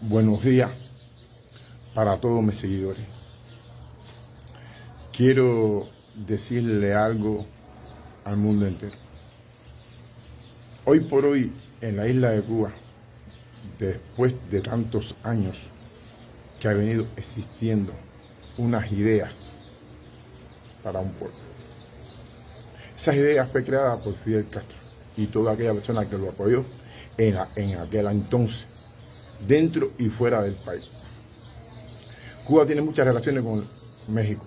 buenos días para todos mis seguidores. Quiero decirle algo al mundo entero. Hoy por hoy, en la isla de Cuba, después de tantos años que ha venido existiendo unas ideas para un pueblo. Esas ideas fue creada por Fidel Castro y toda aquella persona que lo apoyó en, en aquel entonces dentro y fuera del país. Cuba tiene muchas relaciones con México.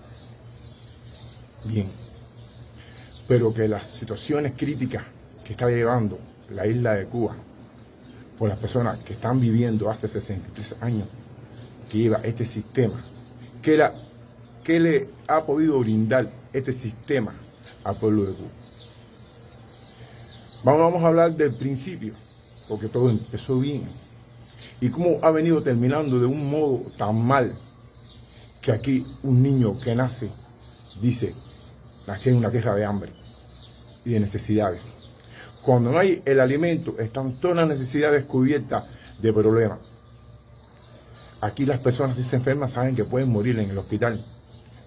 Bien. Pero que las situaciones críticas que está llevando la isla de Cuba por las personas que están viviendo hace 63 años que lleva este sistema, que, la, que le ha podido brindar este sistema al pueblo de Cuba. Vamos, vamos a hablar del principio, porque todo empezó bien y cómo ha venido terminando de un modo tan mal que aquí un niño que nace dice, nací en una tierra de hambre y de necesidades. Cuando no hay el alimento, están todas las necesidades cubiertas de problemas. Aquí las personas si se enferman saben que pueden morir en el hospital.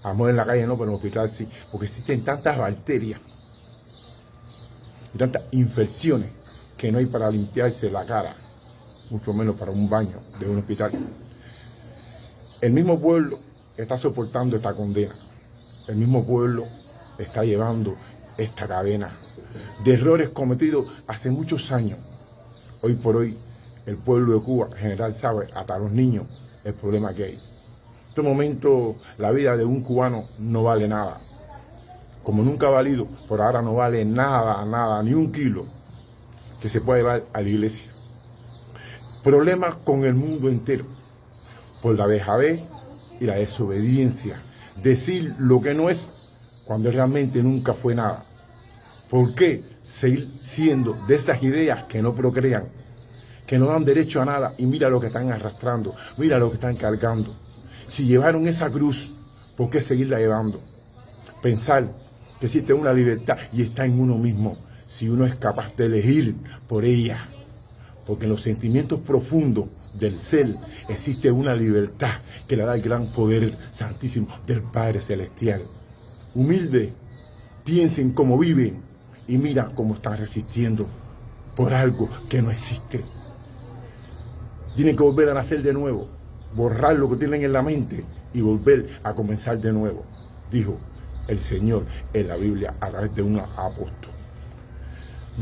A morir en la calle no, pero en el hospital sí, porque existen tantas bacterias y tantas infecciones que no hay para limpiarse la cara mucho menos para un baño de un hospital. El mismo pueblo está soportando esta condena. El mismo pueblo está llevando esta cadena de errores cometidos hace muchos años. Hoy por hoy, el pueblo de Cuba en general sabe, hasta los niños, el problema que hay. En este momento, la vida de un cubano no vale nada. Como nunca ha valido, por ahora no vale nada, nada, ni un kilo que se pueda llevar a la iglesia problemas con el mundo entero por la dejadez y la desobediencia. Decir lo que no es cuando realmente nunca fue nada. ¿Por qué seguir siendo de esas ideas que no procrean, que no dan derecho a nada y mira lo que están arrastrando, mira lo que están cargando? Si llevaron esa cruz, ¿por qué seguirla llevando? Pensar que existe una libertad y está en uno mismo, si uno es capaz de elegir por ella porque en los sentimientos profundos del ser existe una libertad que le da el gran poder santísimo del Padre Celestial. Humilde, piensen cómo viven y mira cómo están resistiendo por algo que no existe. Tienen que volver a nacer de nuevo, borrar lo que tienen en la mente y volver a comenzar de nuevo, dijo el Señor en la Biblia a través de un apóstol.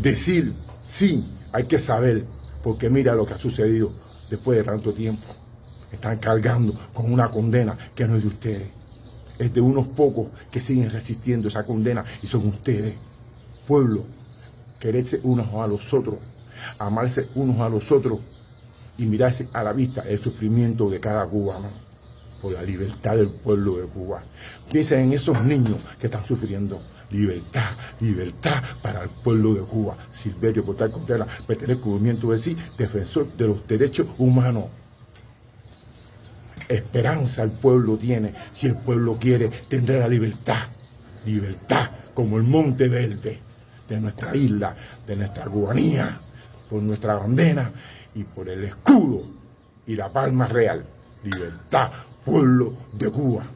Decir sí, hay que saber porque mira lo que ha sucedido después de tanto tiempo. Están cargando con una condena que no es de ustedes. Es de unos pocos que siguen resistiendo esa condena y son ustedes. Pueblo, quererse unos a los otros, amarse unos a los otros y mirarse a la vista el sufrimiento de cada cubano por la libertad del pueblo de Cuba. Piensen en esos niños que están sufriendo libertad, libertad para el pueblo de Cuba. Silverio Portal Contreras pertenece movimiento de sí, defensor de los derechos humanos. Esperanza el pueblo tiene. Si el pueblo quiere, tendrá la libertad. Libertad como el monte verde de nuestra isla, de nuestra cubanía, por nuestra bandera y por el escudo y la palma real. Libertad, pueblo de Cuba.